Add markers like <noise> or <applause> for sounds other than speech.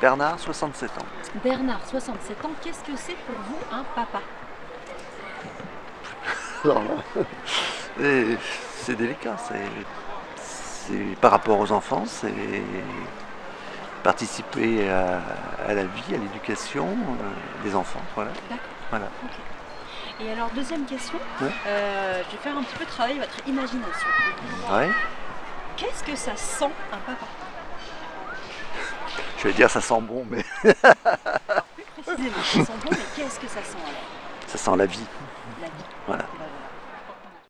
Bernard, 67 ans. Bernard, 67 ans, qu'est-ce que c'est pour vous un papa? <laughs> C'est délicat, c'est par rapport aux enfants, c'est participer à, la vie, à l'éducation euh, des enfants. Voilà. D'accord. Et alors, deuxième question, euh, je vais faire un petit peu travailler votre imagination. Ouais. Qu'est-ce que ça sent un papa? Je vais dire ça sent bon, mais... plus précisément, ça sent bon, mais qu'est-ce que ça sent alors? Ça sent la vie. La vie. Voilà.